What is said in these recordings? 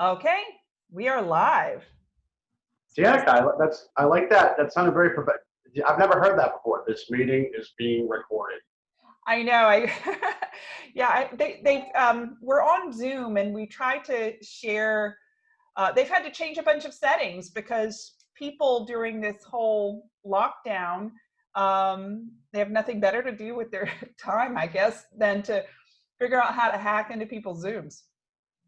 Okay, we are live. Danica, I, that's, I like that. That sounded very prof- I've never heard that before. This meeting is being recorded. I know. I yeah. I, they they um, we're on Zoom and we try to share. Uh, they've had to change a bunch of settings because people during this whole lockdown um, they have nothing better to do with their time, I guess, than to figure out how to hack into people's Zooms.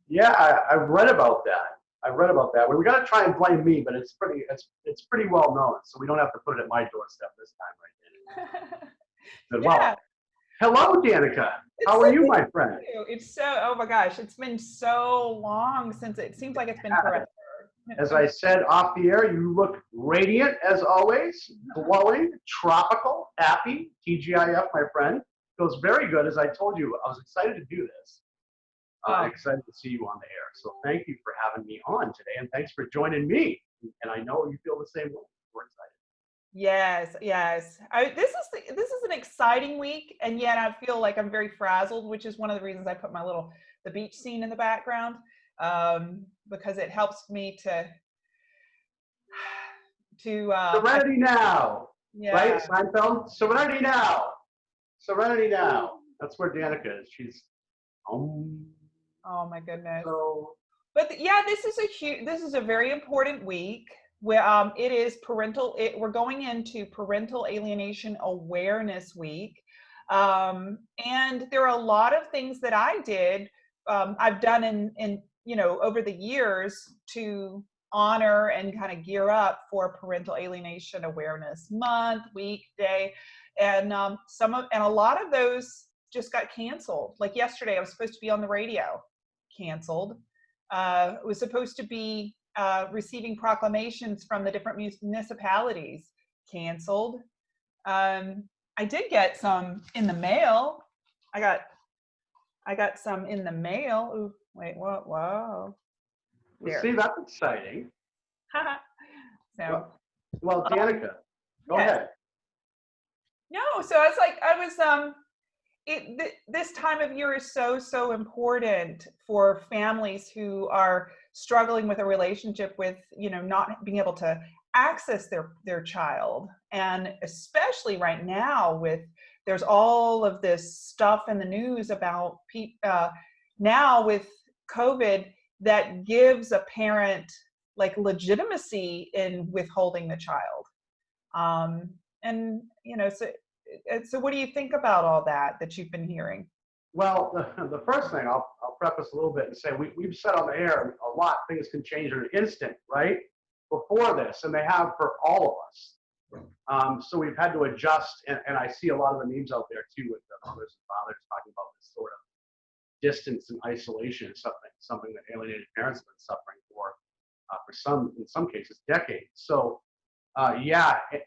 Yeah, I, I've read about that. I've read about that. we're gonna try and blame me, but it's pretty, it's, it's pretty well known, so we don't have to put it at my doorstep this time, right? Good. Well, yeah. hello, Danica. It's How so are you, my friend? you. It's so oh my gosh, it's been so long since it seems like it's been forever. As I said off the air, you look radiant as always, glowing, tropical, happy. TGIF, my friend. Feels very good. As I told you, I was excited to do this. Uh, excited to see you on the air. So thank you for having me on today, and thanks for joining me. And I know you feel the same way. We're excited. Yes, yes. I, this is the, this is an exciting week, and yet I feel like I'm very frazzled, which is one of the reasons I put my little the beach scene in the background um, because it helps me to to uh, Serenity now, yeah. right? Seinfeld. Serenity now. Serenity now. That's where Danica is. She's um. Oh my goodness. So but yeah this is a huge this is a very important week. Where um, it is parental it, we're going into parental alienation awareness week. Um, and there are a lot of things that i did um, i've done in in you know over the years to honor and kind of gear up for parental alienation awareness month week day and um, some of and a lot of those just got canceled. Like yesterday i was supposed to be on the radio canceled uh, was supposed to be uh, receiving proclamations from the different municipalities canceled. Um, I did get some in the mail. I got, I got some in the mail. Ooh, wait, whoa, whoa. There. see, that's exciting. so Well, Danica, go yes. ahead. no, so I was like, I was um, it th- this time of year is so so important for families who are struggling with a relationship with you know not being able to access their their child. And especially right now with there's all of this stuff in the news about uh, now with covid that gives a parent like legitimacy in withholding the child. Um, and you know so uh, so what do you think about all that that you've been hearing Well, the, the first thing I'll, I'll preface a little bit and say we, we've said on the air a lot, things can change in an instant, right? Before this, and they have for all of us. Um, so we've had to adjust, and, and I see a lot of the memes out there too with the mothers and fathers talking about this sort of distance and isolation, something something that alienated parents have been suffering for uh, for some, in some cases, decades. So, uh, yeah, eh, eh,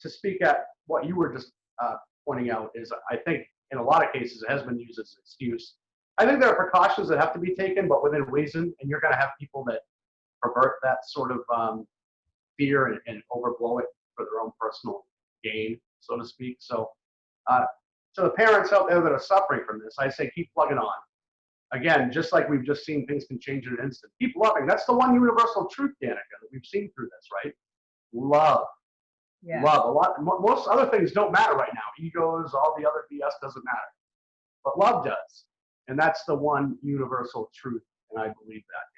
to speak at what you were just uh, pointing out is, I think in a lot of cases it has been used as an excuse. I think there are precautions that have to be taken, but within reason, and you're going to have people that pervert that sort of um, fear and, and overblow it for their own personal gain, so to speak. So, uh, to the parents out there that are suffering from this, I say keep plugging on. Again, just like we've just seen, things can change in an instant. Keep loving. That's the one universal truth, Danica, that we've seen through this, right? Love yeah. love. A lot mo- most other things don't matter right now. Egos all the other bs doesn't matter. But love does. And that's the one universal truth and i believe that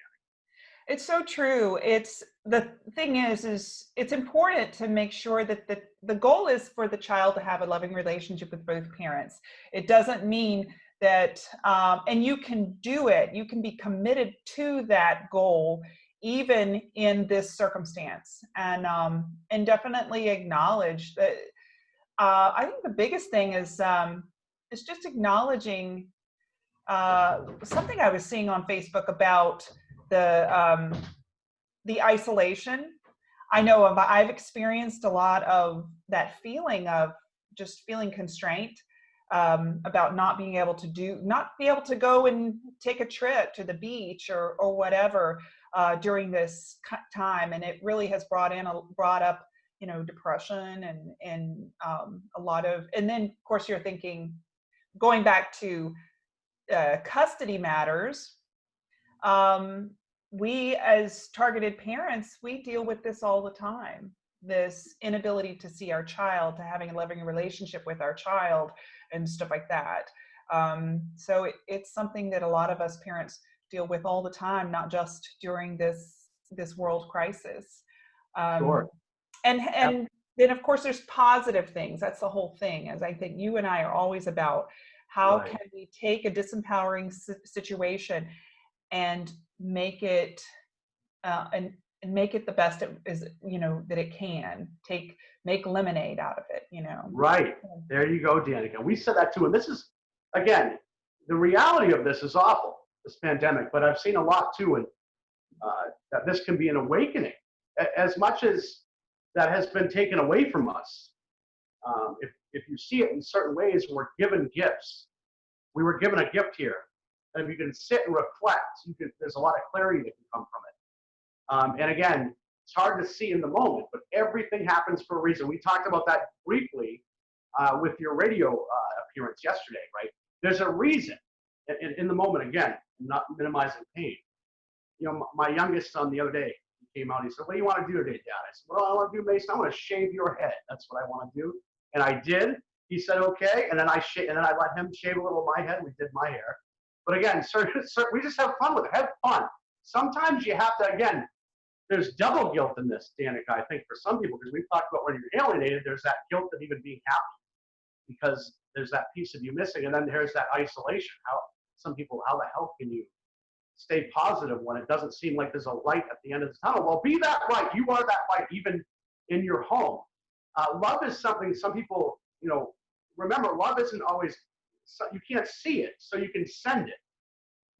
it's so true. It's the thing is is it's important to make sure that the the goal is for the child to have a loving relationship with both parents. It doesn't mean that um, and you can do it. You can be committed to that goal even in this circumstance. And um, and definitely acknowledge that uh, i think the biggest thing is um, is just acknowledging uh, something i was seeing on facebook about the um, the isolation. I know i've experienced a lot of that feeling of just feeling constraint um, about not being able to do not be able to go and take a trip to the beach or or whatever uh, during this time, and it really has brought in a brought up you know depression and and um, a lot of and then of course you're thinking going back to uh, custody matters um, we as targeted parents, we deal with this all the time. This inability to see our child, to having a loving relationship with our child and stuff like that. Um, so it, it's something that a lot of us parents deal with all the time, not just during this this world crisis. Um, Sure. And and then of course there's positive things. That's the whole thing. As I think you and I are always about how Right. can we take a disempowering situation and make it uh, and and make it the best it is you know that it can take make lemonade out of it you know Right. There you go, Danica. We said that too. And this is, again, the reality of this is awful, this pandemic, but I've seen a lot too, and uh, that this can be an awakening. As much as that has been taken away from us, um, if, if you see it in certain ways, we're given gifts. We were given a gift here. And if you can sit and reflect, you can, there's a lot of clarity that can come from it. Um, and again, it's hard to see in the moment, but everything happens for a reason. We talked about that briefly uh, with your radio uh, appearance yesterday, right? There's a reason in- in the moment, again, not minimizing pain. You know, my youngest son the other day, he came out, he said, What do you want to do today, Dad? I said, do I want to do, Mason? I want to shave your head. That's what I want to do. And I did. He said, Okay. And then I sh- and then I let him shave a little of my head. We did my hair. But again, sir, sir, we just have fun with it. Have fun. Sometimes you have to, again, there's double guilt in this, Danica, I think, for some people, because we've talked about when you're alienated, there's that guilt of even being happy because there's that piece of you missing. And then there's that isolation. How some people, how the hell can you stay positive when it doesn't seem like there's a light at the end of the tunnel? Well, be that light. You are that light, even in your home. Uh, love is something some people, you know, remember, love isn't always, so you can't see it, so you can send it.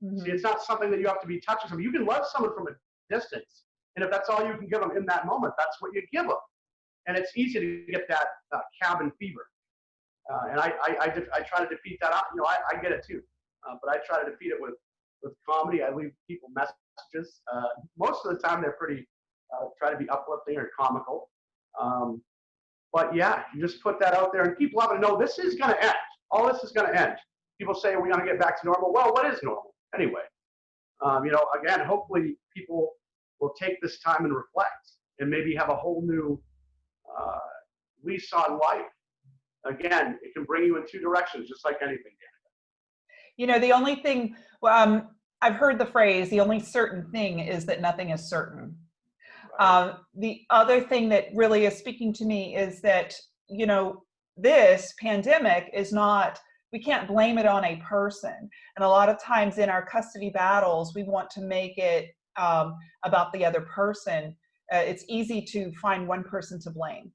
Mhm. See, it's not something that you have to be touching someone. You can love someone from a distance. And if that's all you can give them in that moment, that's what you give them. And it's easy to get that uh, cabin fever. Uh, and I, I, I, def- I try to defeat that. You know, I, I get it too. Uh, but I try to defeat it with, with comedy. I leave people messages. Uh, most of the time, they're pretty, uh, try to be uplifting or comical. Um, but yeah, you just put that out there and keep loving. No, this is going to end. All this is going to end. People say we're going to get back to normal. Well, what is normal anyway? Um, you know, again, hopefully people will take this time and reflect and maybe have a whole new uh, lease on life. Again, it can bring you in two directions, just like anything. You know the only thing um, i've heard the phrase the only certain thing is that nothing is certain Right? Um, the other thing that really is speaking to me is that, you know, this pandemic is not, we can't blame it on a person. And a lot of times in our custody battles, we want to make it um, about the other person. Uh, it's easy to find one person to blame.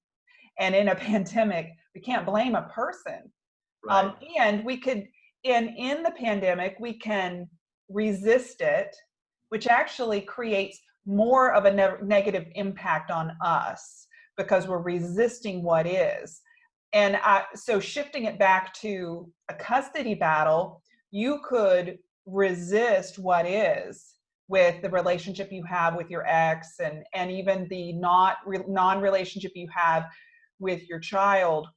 And in a pandemic, we can't blame a person. right. Um, and we could, in in the pandemic, we can resist it, which actually creates more of a ne- negative impact on us because we're resisting what is. And I, so shifting it back to a custody battle, you could resist what is with the relationship you have with your ex and, and even the not re- non-relationship you have with your child.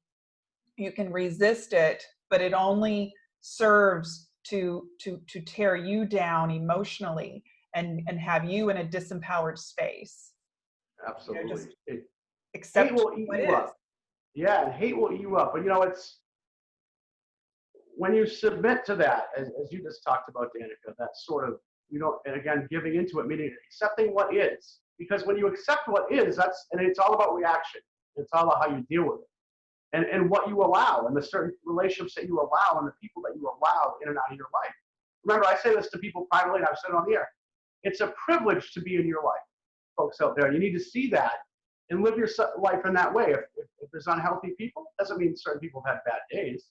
You can resist it, but it only serves to to to tear you down emotionally and and have you in a disempowered space Absolutely. just- It- except hate will eat what you is. up. Yeah, and hate will eat you up. But you know, it's when you submit to that, as, as you just talked about, Danica, that sort of, you know, and again, giving into it, meaning accepting what is. Because when you accept what is, that's, and it's all about reaction. It's all about how you deal with it. And, and what you allow, and the certain relationships that you allow, and the people that you allow in and out of your life. Remember, I say this to people privately, and I've said it on the air. It's a privilege to be in your life, folks out there. You need to see that and live your life in that way. If, if, if there's unhealthy people, doesn't mean certain people have had bad days.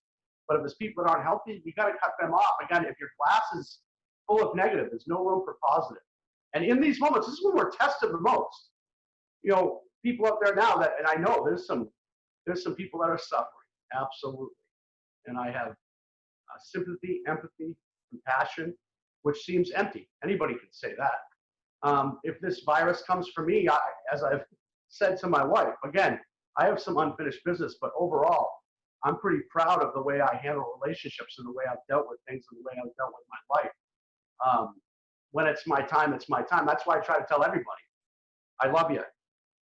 But if there's people that aren't healthy, you got to cut them off. Again, if your glass is full of negative, there's no room for positive. And in these moments, this is when we're tested the most. You know, people out there now that, and I know there's some, there's some people that are suffering, absolutely. And I have uh, sympathy, empathy, compassion, which seems empty. Anybody can say that. Um, if this virus comes for me, I, as I've said to my wife, again, I have some unfinished business, but overall, I'm pretty proud of the way I handle relationships and the way I've dealt with things and the way I've dealt with my life. Um, when it's my time, it's my time. That's why I try to tell everybody, I love you,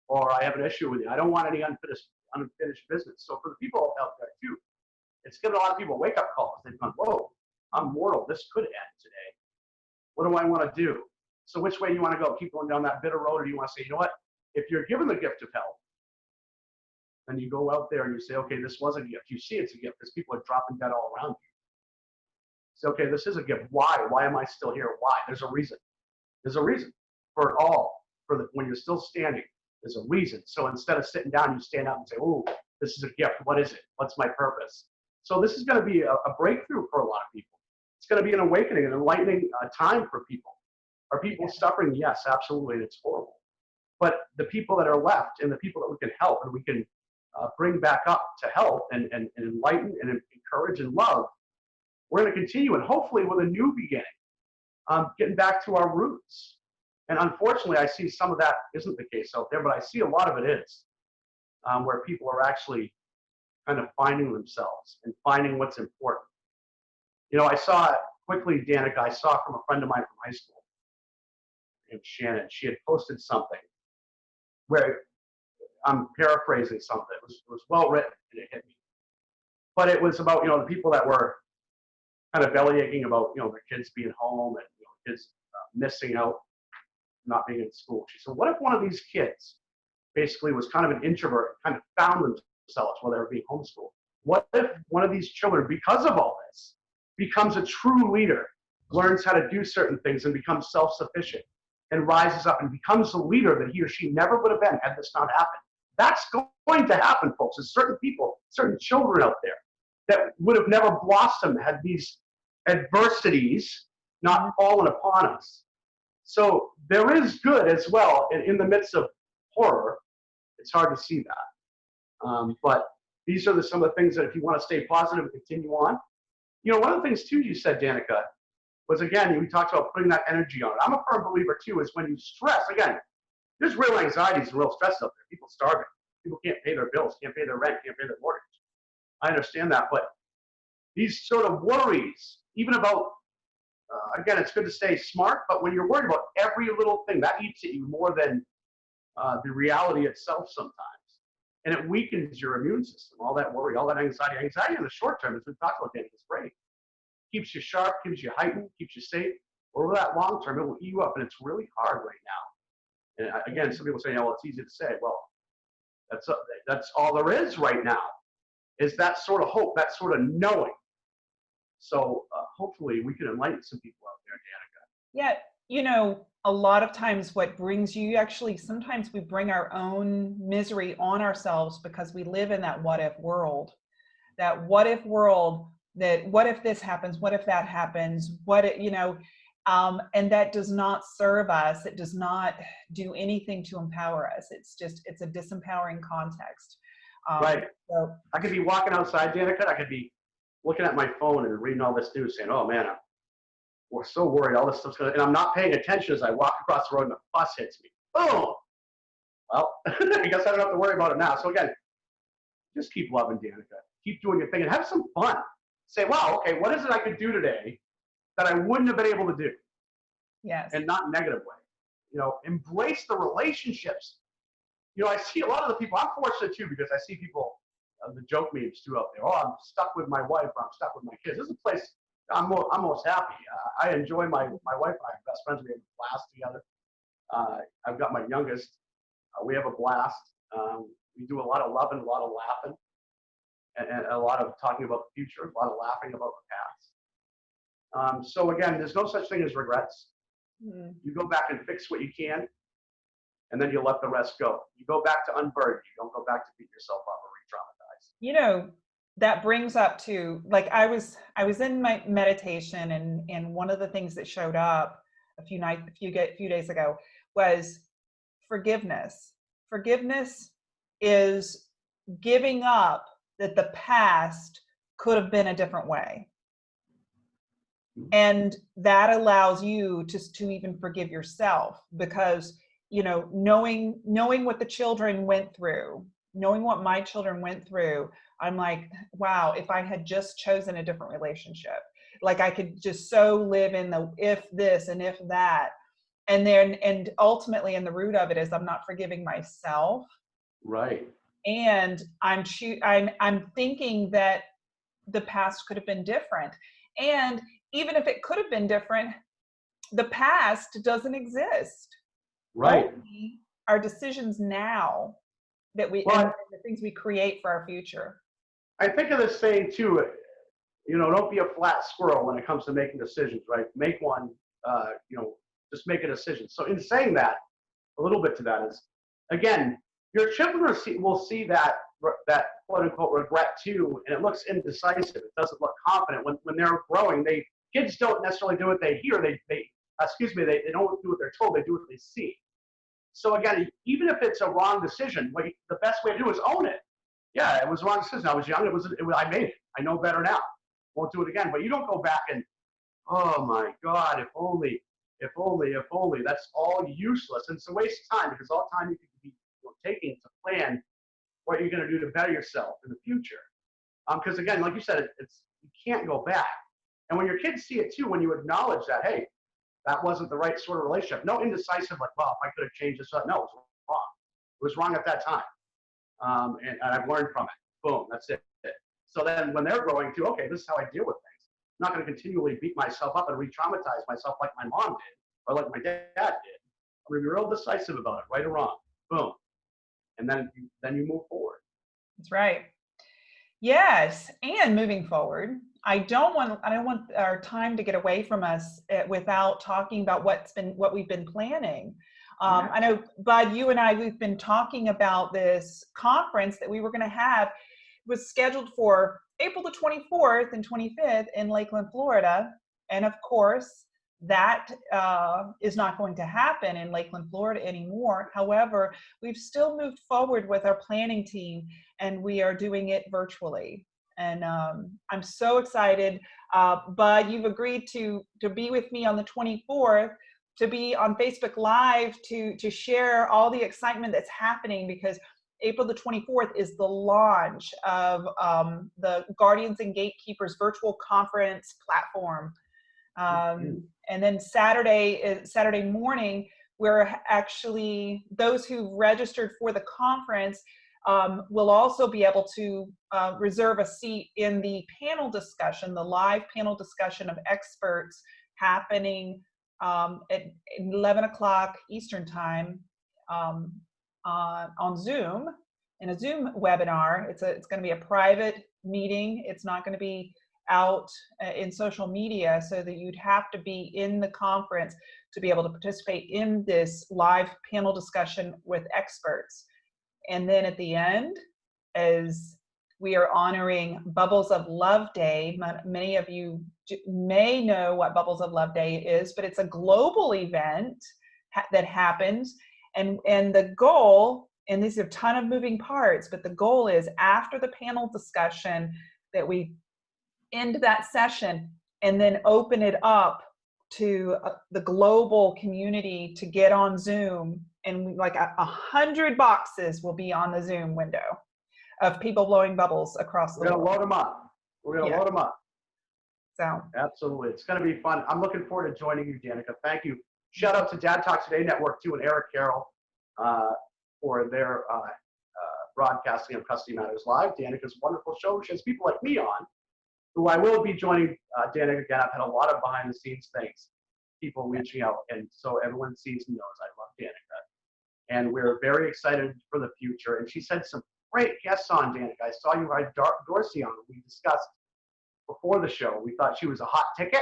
or I have an issue with you. I don't want any unfinished unfinished business. So for the people out there too, it's given a lot of people wake up calls. They've gone, whoa, I'm mortal. This could end today. What do I want to do? So which way do you want to go? Keep going down that bitter road, or do you want to say, you know what? If you're given the gift of help, then you go out there and you say, okay, this was a gift. You see it's a gift because people are dropping dead all around you. Say, okay, this is a gift. Why? Why am I still here? Why? There's a reason. There's a reason for it all. For the when you're still standing, there's a reason. So instead of sitting down, you stand up and say, oh, this is a gift. What is it? What's my purpose? So this is going to be a, a breakthrough for a lot of people. It's going to be an awakening, an enlightening uh, time for people. Are people suffering? Yes, absolutely. and It's horrible. But the people that are left and the people that we can help and we can uh, bring back up to help and, and, and enlighten and encourage and love, we're going to continue and hopefully with a new beginning, um, getting back to our roots. And unfortunately, I see some of that isn't the case out there, but I see a lot of it is, um, where people are actually kind of finding themselves and finding what's important. You know, I saw quickly, Danica, I saw from a friend of mine from high school, named Shannon. She had posted something where I'm paraphrasing something. It was, it was well written and it hit me. But it was about, you know, the people that were kind of belly aching about, you know, their kids being home and, you know, kids uh, missing out, not being in school. She said, what if one of these kids basically was kind of an introvert, kind of found themselves while they were being homeschooled? What if one of these children, because of all this, becomes a true leader, learns how to do certain things and becomes self-sufficient and rises up and becomes the leader that he or she never would have been had this not happened? That's going to happen, folks. There's certain people, certain children out there that would have never blossomed had these adversities not fallen upon us. So there is good as well in, in the midst of horror. It's hard to see that. Um, but these are the, some of the things that if you want to stay positive and continue on. You know, one of the things too you said, Danica, was again, we talked about putting that energy on it. I'm a firm believer too, is when you stress, again, there's real anxieties and real stress out there. People starving. People can't pay their bills, can't pay their rent, can't pay their mortgage. I understand that, but these sort of worries, even about, uh, again, it's good to stay smart, but when you're worried about every little thing, that eats at you more than uh, the reality itself sometimes. And it weakens your immune system, all that worry, all that anxiety. Anxiety in the short term, as we've talked about, Danny, is great. Keeps you sharp, keeps you heightened, keeps you safe. Over that long term, it will eat you up, and it's really hard right now. And again, some people say, "Oh, well, it's easy to say." Well, that's that's all there is right now, is that sort of hope, that sort of knowing. So uh, hopefully we can enlighten some people out there, Danica. Yeah, you know, a lot of times what brings you actually sometimes we bring our own misery on ourselves because we live in that what if world. That what if world that what if this happens, what if that happens, what it, you know, um, and that does not serve us. It does not do anything to empower us. It's just, it's a disempowering context. Um, right. So, I could be walking outside, Danica. I could be looking at my phone and reading all this news saying, oh man, I'm, we're so worried all this stuff's going to, and I'm not paying attention as I walk across the road and the bus hits me. Boom. Well, I guess I don't have to worry about it now. So again, just keep loving Danica. Keep doing your thing and have some fun. Say, wow, okay, what is it I could do today that I wouldn't have been able to do. Yes. And not negative way. You know, embrace the relationships. You know, I see a lot of the people, I'm fortunate too, because I see people, uh, the joke memes too out there. Oh, I'm stuck with my wife or I'm stuck with my kids. This is a place I'm, mo I'm most happy. Uh, I enjoy my, my wife and I are best friends. We have a blast together. Uh, I've got my youngest. Uh, we have a blast. Um, we do a lot of loving, a lot of laughing, and, and a lot of talking about the future, a lot of laughing about the past. Um, so again, there's no such thing as regrets. Mm. You go back and fix what you can, and then you let the rest go. You go back to unburden. You don't go back to beat yourself up. You know, that brings up to like I was I was in my meditation, and and one of the things that showed up a few nights a few get few days ago was forgiveness. Forgiveness is giving up that the past could have been a different way hmm. and that allows you to, to even forgive yourself because you know knowing knowing what the children went through knowing what my children went through i'm like wow if i had just chosen a different relationship like I could just so live in the if this and if that. And then, and ultimately, in the root of it is I'm not forgiving myself. Right. And I'm I'm I'm thinking that the past could have been different. And even if it could have been different, the past doesn't exist. Right. Only our decisions now that we Well, the things we create for our future. I think of this saying too, you know, don't be a flat squirrel when it comes to making decisions, right? Make one, uh, you know, just make a decision. So in saying that, a little bit to that is, again, your children will see, will see that that quote unquote regret too, and it looks indecisive. It doesn't look confident. When when they're growing, they kids don't necessarily do what they hear. They they excuse me, they, they don't do what they're told. They do what they see. So again, even if it's a wrong decision, you, the best way to do is own it. Yeah, it was a wrong decision. I was young. It was, it was I made it. I know better now. Won't do it again. But you don't go back and, oh my God, if only, if only, if only. That's all useless. And it's a waste of time because all time you could be taking to plan what you're going to do to better yourself in the future. Because um, again, like you said, it, it's you can't go back. And when your kids see it too, when you acknowledge that, hey, that wasn't the right sort of relationship. No indecisive, like, well, if I could have changed this up. No, it was wrong. It was wrong at that time. Um, and, and, I've learned from it. Boom, that's it. So then when they're growing too, okay, this is how I deal with things. I'm not going to continually beat myself up and re-traumatize myself like my mom did or like my dad did. I'm going to be real decisive about it, right or wrong. Boom. And then, then you move forward. That's right. Yes, and moving forward, I don't want I don't want our time to get away from us eh, without talking about what's been what we've been planning. Um, I know, Bud, you and I we've been talking about this conference that we were going to have it was scheduled for April the 24th and 25th in Lakeland, Florida, and of course that uh, is not going to happen in Lakeland, Florida anymore. However, we've still moved forward with our planning team and we are doing it virtually. And um, I'm so excited. Uh, Bud, you've agreed to, to be with me on the 24th to be on Facebook Live to, to share all the excitement that's happening because April the 24th is the launch of um, the Guardians and Gatekeepers virtual conference platform. Um, and then Saturday, is Saturday morning, we're actually, those who registered for the conference um, will also be able to uh, reserve a seat in the panel discussion, the live panel discussion of experts happening um, at 11 o'clock Eastern time um, on, on Zoom in a Zoom webinar. It's, a, it's going to be a private meeting. It's not going to be out uh, in social media so that you'd have to be in the conference to be able to participate in this live panel discussion with experts. And then at the end, as we are honoring Bubbles of Love Day, many of you may know what Bubbles of Love Day is, but it's a global event that happens. And, and the goal, and these are a ton of moving parts, but the goal is after the panel discussion that we end that session and then open it up to uh, the global community to get on Zoom and like a, a, hundred boxes will be on the Zoom window of people blowing bubbles across the We're gonna world. load them up. We're gonna Yeah. load them up. So Absolutely. It's gonna be fun. I'm looking forward to joining you, Danica. Thank you. Shout out to Dad Talk Today Network too and Eric Carroll uh, for their uh, uh, broadcasting of Custody Matters Live. Danica's wonderful show. She has people like me on, who I will be joining uh, Danica again. I've had a lot of behind the scenes things, people reaching out, and so everyone sees and knows I love Danica. And we're very excited for the future. And she said some great guests on Danica. I saw you had Dar- Dorsey on. We discussed before the show. We thought she was a hot ticket,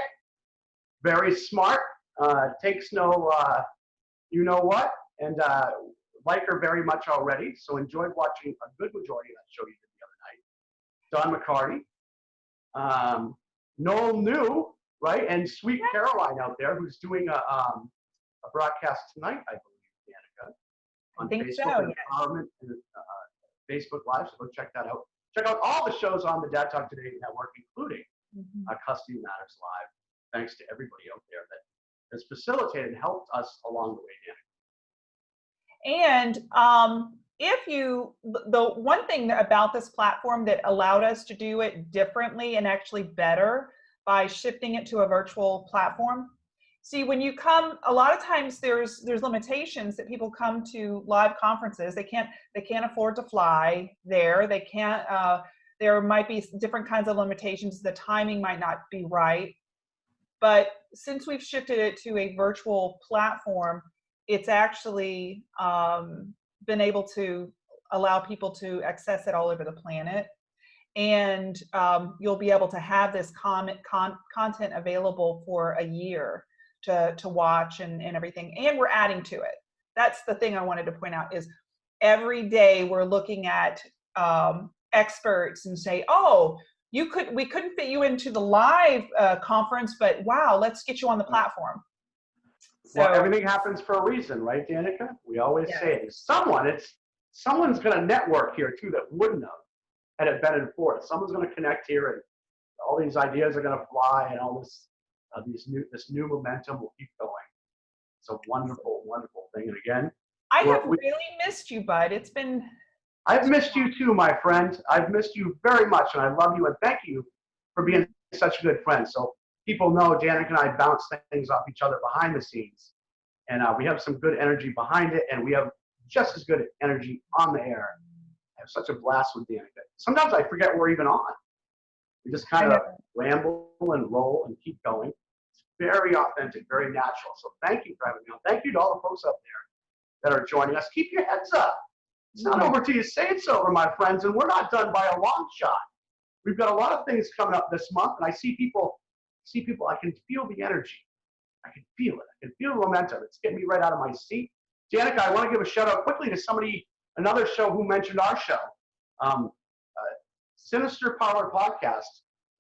very smart, uh, takes no, uh, you know what, and uh, like her very much already. So enjoyed watching a good majority of that show you did the other night. Don McCarty, um, Noel New, right, and Sweet Caroline out there, who's doing a, um, a broadcast tonight, I believe, on think Facebook so, and yes. Empowerment and uh, Facebook Live. So go check that out. Check out all the shows on the Dad Talk Today network, including mhm. uh, Custody Matters Live. Thanks to everybody out there that has facilitated and helped us along the way, Danica. And um, if you, the- the one thing about this platform that allowed us to do it differently and actually better by shifting it to a virtual platform. See, when you come, a lot of times there's there's limitations that people come to live conferences. They can't they can't afford to fly there. They can't. Uh, there might be different kinds of limitations. The timing might not be right. But since we've shifted it to a virtual platform, it's actually um, been able to allow people to access it all over the planet. And um, you'll be able to have this comment, con content available for a year to, to watch and, and everything. And we're adding to it. That's the thing I wanted to point out is every day we're looking at um, experts and say, oh, you could, we couldn't fit you into the live uh, conference, but wow, let's get you on the platform. So, well, everything happens for a reason, right, Danica? We always yeah. say it. Someone, it's someone's going to network here too that wouldn't have had it been enforced. Someone's going to connect here, and all these ideas are going to fly, and all this, uh, these new, this new momentum will keep going. It's a wonderful, wonderful thing. And again, I have we, really missed you, Bud. It's been I've missed you too, my friend. I've missed you very much, and I love you and thank you for being such a good friend. So people know Danica and I bounce things off each other behind the scenes, and uh, we have some good energy behind it, and we have just as good energy on the air. I have such a blast with Danica. Sometimes I forget we're even on. We just kind of ramble and roll and keep going. Very authentic, very natural. So thank you for having me on. Thank you to all the folks up there that are joining us. Keep your heads up. It's not over till you say it's over, my friends, and we're not done by a long shot. We've got a lot of things coming up this month, and I see people, see people, I can feel the energy. I can feel it. I can feel the momentum. It's getting me right out of my seat. Danica, I want to give a shout out quickly to somebody, another show who mentioned our show. Um, uh, Sinister Power Podcast,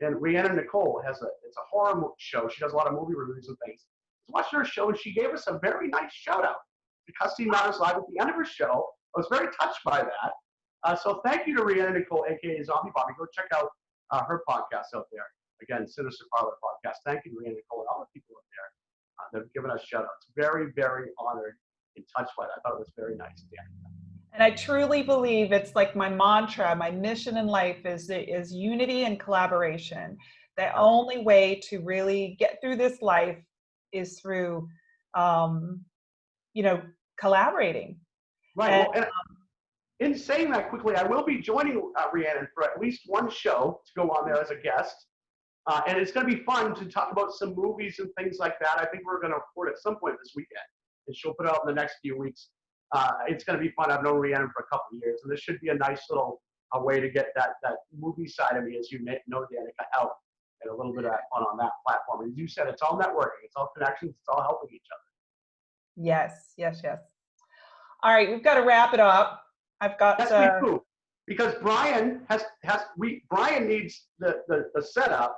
and Rhiannon Nicole has a, it's a horror show. She does a lot of movie reviews and things. I watching her show, and she gave us a very nice shout out to Custody Matters Live at the end of her show I was very touched by that. Uh, so thank you to Rhiannon Nicole, aka Zombie Bobby. Go check out uh, her podcast out there. Again, Sinister Parlor Podcast. Thank you Rhiannon Nicole and all the people out there uh, that have given us shout outs. Very, very honored and touched by that. I thought it was very nice, Dan. And I truly believe it's like my mantra, my mission in life is, is unity and collaboration. The only way to really get through this life is through, um, you know, collaborating Right. And, well, and um, in saying that quickly, I will be joining uh, Rhiannon for at least one show to go on there as a guest. Uh, and it's going to be fun to talk about some movies and things like that. I think we're going to record at some point this weekend, and she'll put it out in the next few weeks. Uh, it's going to be fun. I've known Rhiannon for a couple of years, and this should be a nice little a way to get that that movie side of me, as you know, Danica, out and a little bit of that fun on that platform. As you said, it's all networking, it's all connections, it's all helping each other. Yes, yes, yes. All right, we've got to wrap it up. I've got. That's uh. Because Brian has has we Brian needs the the, the setup.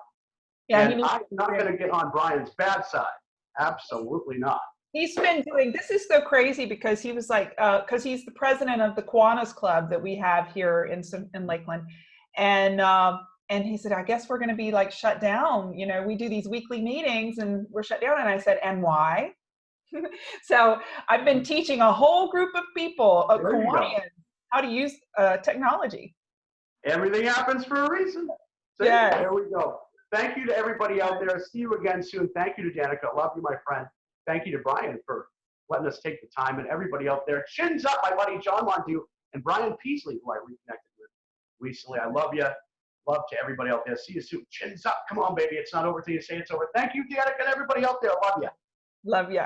Yeah, and I'm not going to get on Brian's bad side. Absolutely not. He's been doing this is so crazy because he was like because uh, he's the president of the Kiwanis Club that we have here in in Lakeland, and um, and he said I guess we're going to be like shut down. You know, we do these weekly meetings and we're shut down. And I said, and why? so I've been teaching a whole group of people, uh, Kiwanians, how to use uh, technology. Everything happens for a reason. So yeah. There we go. Thank you to everybody out there. See you again soon. Thank you to Danica. Love you, my friend. Thank you to Brian for letting us take the time and everybody out there. Chins up, my buddy John Mondu and Brian Peasley, who I reconnected with recently. I love you. Love to everybody out there. See you soon. Chins up. Come on, baby. It's not over till you say it's over. Thank you, Danica, and everybody out there. Love you. Love you.